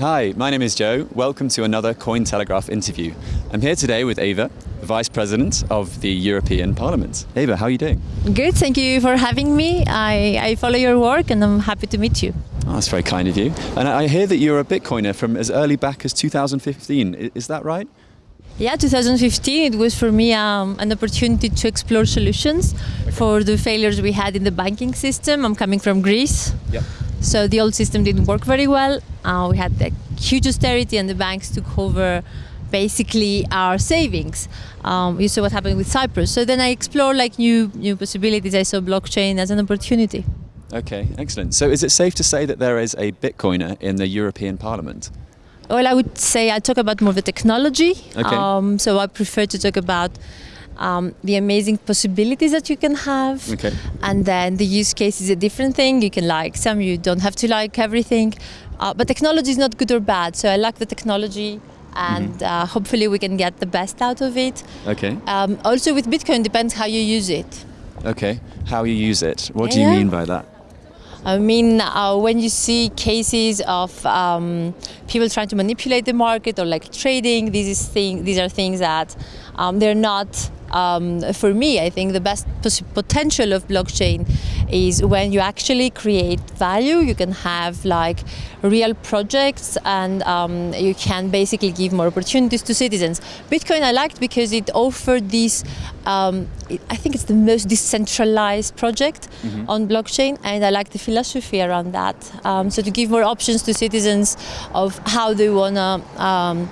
Hi, my name is Joe. Welcome to another Cointelegraph interview. I'm here today with Eva, the Vice President of the European Parliament. Eva, how are you doing? Good, thank you for having me. I, I follow your work and I'm happy to meet you. Oh, that's very kind of you. And I hear that you're a Bitcoiner from as early back as 2015. Is that right? Yeah, 2015 it was for me um, an opportunity to explore solutions okay. for the failures we had in the banking system. I'm coming from Greece. Yep. So the old system didn't work very well. Uh, we had the huge austerity and the banks took over basically our savings. Um, you saw what happened with Cyprus. So then I explored like new new possibilities. I saw blockchain as an opportunity. Okay, excellent. So is it safe to say that there is a Bitcoiner in the European Parliament? Well, I would say I talk about more the technology. Okay. Um, so I prefer to talk about um, the amazing possibilities that you can have. Okay. And then the use case is a different thing. You can like some, you don't have to like everything. Uh, but technology is not good or bad. So I like the technology and mm-hmm. uh, hopefully we can get the best out of it. Okay. Um, also with Bitcoin depends how you use it. Okay. How you use it. What do you mean by that? I mean, uh, when you see cases of um, people trying to manipulate the market or like trading, these, is thing, these are things that um, they're not um, for me, I think the best potential of blockchain is when you actually create value, you can have like real projects and um, you can basically give more opportunities to citizens. Bitcoin I liked because it offered this, um, I think it's the most decentralized project mm -hmm. on blockchain and I like the philosophy around that. Um, so to give more options to citizens of how they want to um,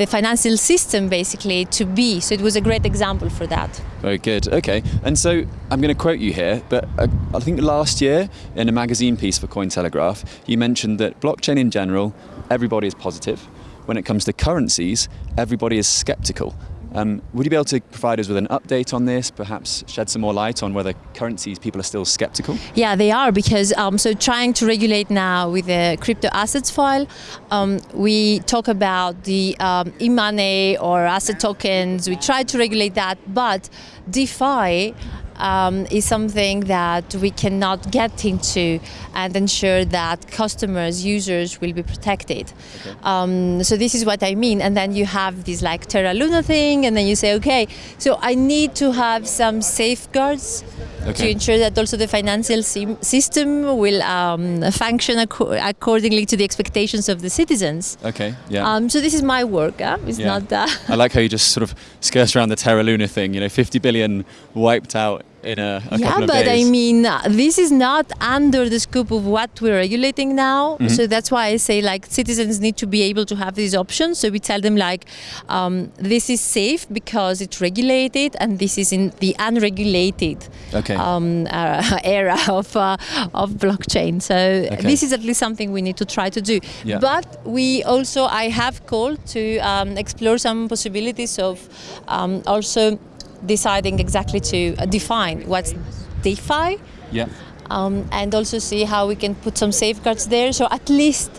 the financial system basically to be. So it was a great example for that. Very good. Okay. And so I'm going to quote you here, but uh, I think last year in a magazine piece for Cointelegraph, you mentioned that blockchain in general, everybody is positive. When it comes to currencies, everybody is skeptical. Um, would you be able to provide us with an update on this, perhaps shed some more light on whether currencies people are still skeptical? Yeah, they are because um, so trying to regulate now with the crypto assets file, um, we talk about the um, e-money or asset tokens. We try to regulate that, but DeFi um, is something that we cannot get into and ensure that customers, users will be protected. Okay. Um, so this is what I mean. And then you have this like Terra Luna thing and then you say, okay, so I need to have some safeguards okay. to ensure that also the financial system will um, function ac accordingly to the expectations of the citizens. Okay, yeah. Um, so this is my work, huh? it's yeah. not that. I like how you just sort of skirt around the Terra Luna thing, you know, 50 billion wiped out in a, a yeah, but. I mean, this is not under the scope of what we're regulating now. Mm -hmm. So that's why I say like citizens need to be able to have these options. So we tell them like, um, this is safe because it's regulated, and this is in the unregulated okay. um, uh, era of uh, of blockchain. So okay. this is at least something we need to try to do. Yeah. But we also, I have called to um, explore some possibilities of um, also deciding exactly to uh, define what's DeFi. Yeah. Um, and also see how we can put some safeguards there. So at least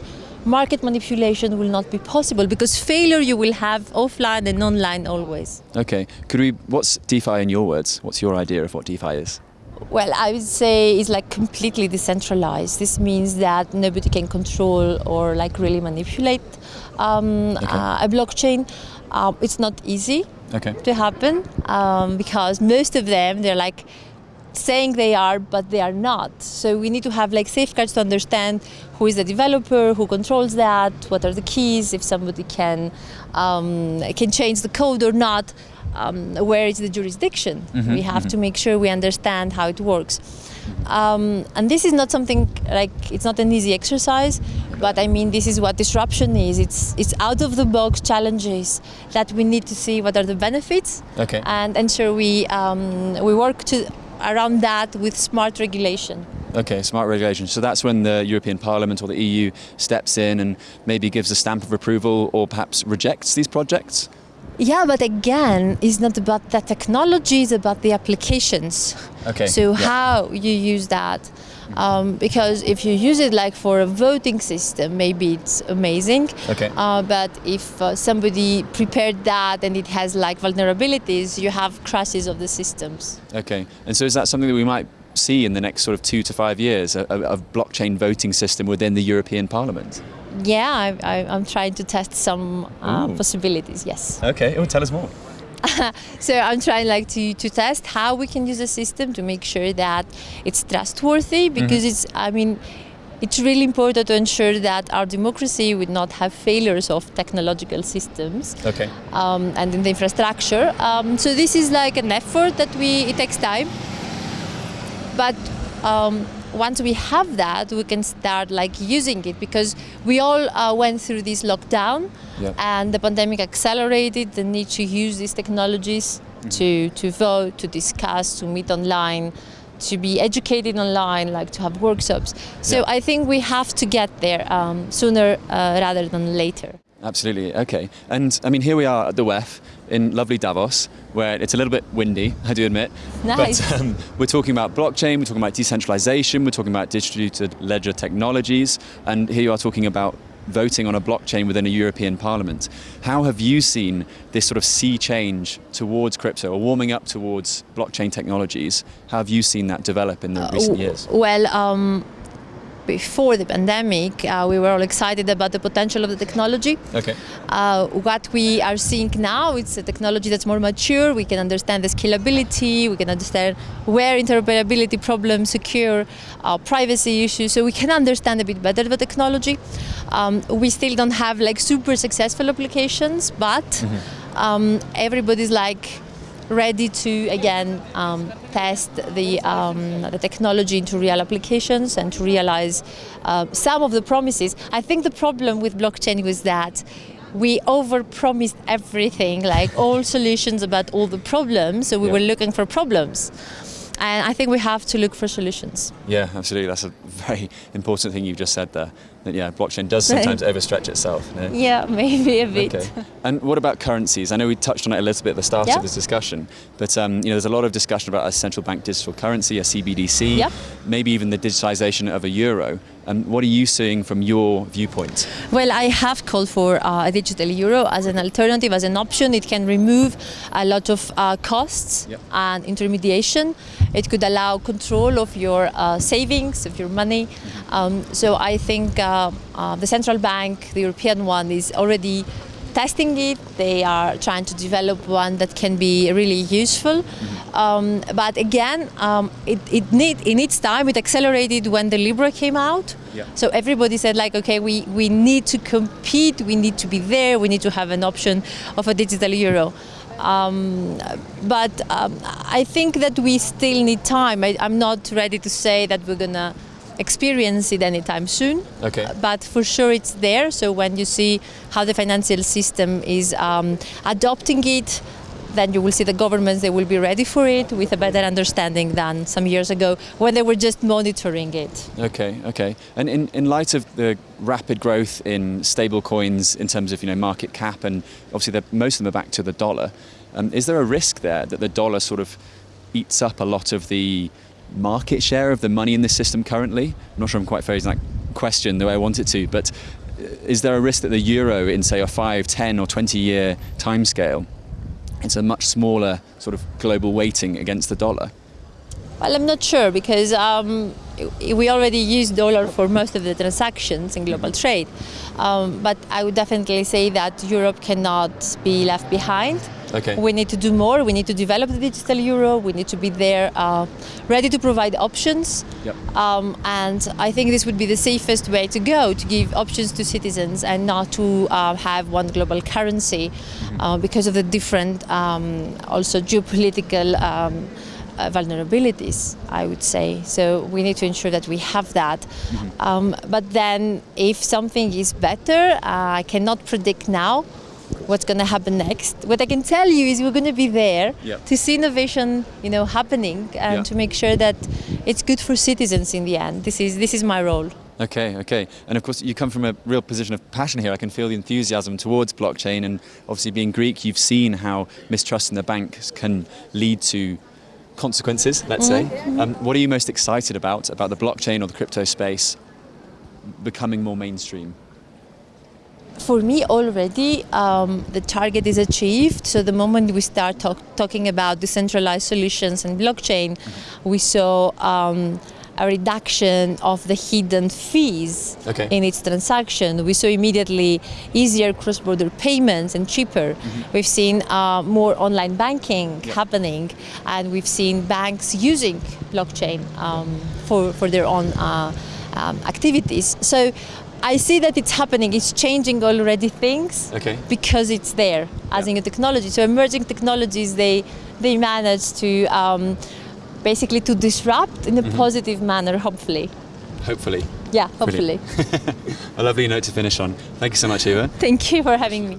market manipulation will not be possible because failure you will have offline and online always. Okay. Could we? What's DeFi in your words? What's your idea of what DeFi is? Well, I would say it's like completely decentralized. This means that nobody can control or like really manipulate um, okay. uh, a blockchain. Uh, it's not easy okay. to happen um, because most of them they're like saying they are but they are not so we need to have like safeguards to understand who is the developer who controls that what are the keys if somebody can um, can change the code or not um, where is the jurisdiction mm -hmm, we have mm -hmm. to make sure we understand how it works um, and this is not something like it's not an easy exercise, but I mean this is what disruption is. It's it's out of the box challenges that we need to see what are the benefits okay. and ensure we um, we work to around that with smart regulation. Okay, smart regulation. So that's when the European Parliament or the EU steps in and maybe gives a stamp of approval or perhaps rejects these projects? Yeah, but again, it's not about the technology; it's about the applications. Okay. So yeah. how you use that. Um, because if you use it like for a voting system, maybe it's amazing. Okay. Uh, but if uh, somebody prepared that and it has like vulnerabilities, you have crashes of the systems. Okay. And so is that something that we might see in the next sort of two to five years, a, a, a blockchain voting system within the European Parliament? Yeah, I, I, I'm trying to test some uh, possibilities. Yes. Okay. Oh, tell us more. So I'm trying like to, to test how we can use the system to make sure that it's trustworthy because it's I mean it's really important to ensure that our democracy would not have failures of technological systems Okay. um, and in the infrastructure. Um, so this is like an effort that we it takes time, but um, once we have that, we can start like using it because we all uh, went through this lockdown, Yeah. and the pandemic accelerated the need to use these technologies to to vote, to discuss, to meet online. To be educated online, like to have workshops. So Yeah. I think we have to get there um, sooner uh, rather than later. Absolutely. Okay. And I mean, here we are at the WEF in lovely Davos, where it's a little bit windy, I do admit. Nice. But um, we're talking about blockchain, we're talking about decentralization, we're talking about distributed ledger technologies, and here you are talking about voting on a blockchain within a European Parliament. How have you seen this sort of sea change towards crypto or warming up towards blockchain technologies? How have you seen that develop in the recent years? Well, um, before the pandemic, uh, we were all excited about the potential of the technology. Okay. Uh, what we are seeing now, it's a technology that's more mature. We can understand the scalability. We can understand where interoperability problems secure, uh, privacy issues. So we can understand a bit better the technology. Um, we still don't have like super successful applications, but um, everybody's like ready to again um, test the, um, the technology into real applications and to realize uh, some of the promises. I think the problem with blockchain was that we overpromised everything, like all solutions about all the problems. So we Yeah. were looking for problems. And I think we have to look for solutions. Yeah, absolutely. That's a very important thing you've just said there. That yeah, blockchain does sometimes overstretch itself. no? Yeah, maybe a bit. Okay. And what about currencies? I know we touched on it a little bit at the start Yeah. of this discussion, but um, you know, there's a lot of discussion about a central bank digital currency, a CBDC, Yeah. maybe even the digitization of a euro. Um, what are you seeing from your viewpoint? Well, I have called for uh, a digital euro as an alternative, as an option. It can remove a lot of uh, costs Yep. and intermediation. It could allow control of your uh, savings, of your money. Um, so I think uh, uh, the central bank, the European one, is already testing it. They are trying to develop one that can be really useful. Um, but again, um, it, it, need, it needs time. It accelerated when the Libra came out. Yeah. So everybody said like, okay, we, we need to compete, we need to be there, we need to have an option of a digital euro. Um, but um, I think that we still need time. I, I'm not ready to say that we're gonna experience it anytime soon. Okay. But for sure it's there. So when you see how the financial system is um, adopting it, then you will see the governments they will be ready for it with a better understanding than some years ago when they were just monitoring it. Okay, okay. And in, in light of the rapid growth in stable coins in terms of you know market cap and obviously most of them are back to the dollar, um, is there a risk there that the dollar sort of eats up a lot of the market share of the money in the system currently? I'm not sure I'm quite phrasing that question the way I want it to, but uh, is there a risk that the euro in say a 5, 10 or 20 year timescale it's a much smaller sort of global weighting against the dollar? Well, I'm not sure because um, we already use dollar for most of the transactions in global trade. Um, but I would definitely say that Europe cannot be left behind. Okay. We need to do more. We need to develop the digital euro. We need to be there, uh, ready to provide options. Yep. Um, and I think this would be the safest way to go to give options to citizens and not to uh, have one global currency uh, because of the different, um, also geopolitical. Um, uh, vulnerabilities, I would say. So we need to ensure that we have that. Um, but then, if something is better, uh, I cannot predict now what's going to happen next. What I can tell you is we're going to be there Yeah. to see innovation, you know, happening and Yeah. to make sure that it's good for citizens in the end. This is this is my role. Okay, okay. And of course, you come from a real position of passion here. I can feel the enthusiasm towards blockchain. And obviously, being Greek, you've seen how mistrust in the banks can lead to consequences, let's say. Um, what are you most excited about, about the blockchain or the crypto space becoming more mainstream? For me, already um, the target is achieved. So the moment we start talk, talking about decentralized solutions and blockchain, we saw um, a reduction of the hidden fees Okay. in its transaction. We saw immediately easier cross-border payments and cheaper. We've seen uh, more online banking happening, and we've seen banks using blockchain um, for for their own uh, um, activities. So. I see that it's happening. It's changing already things Okay. because it's there as Yeah. in a technology. So emerging technologies, they they manage to um, basically to disrupt in a positive manner. Hopefully, Hopefully. yeah, hopefully. A lovely note to finish on. Thank you so much, Eva. Thank you for having me.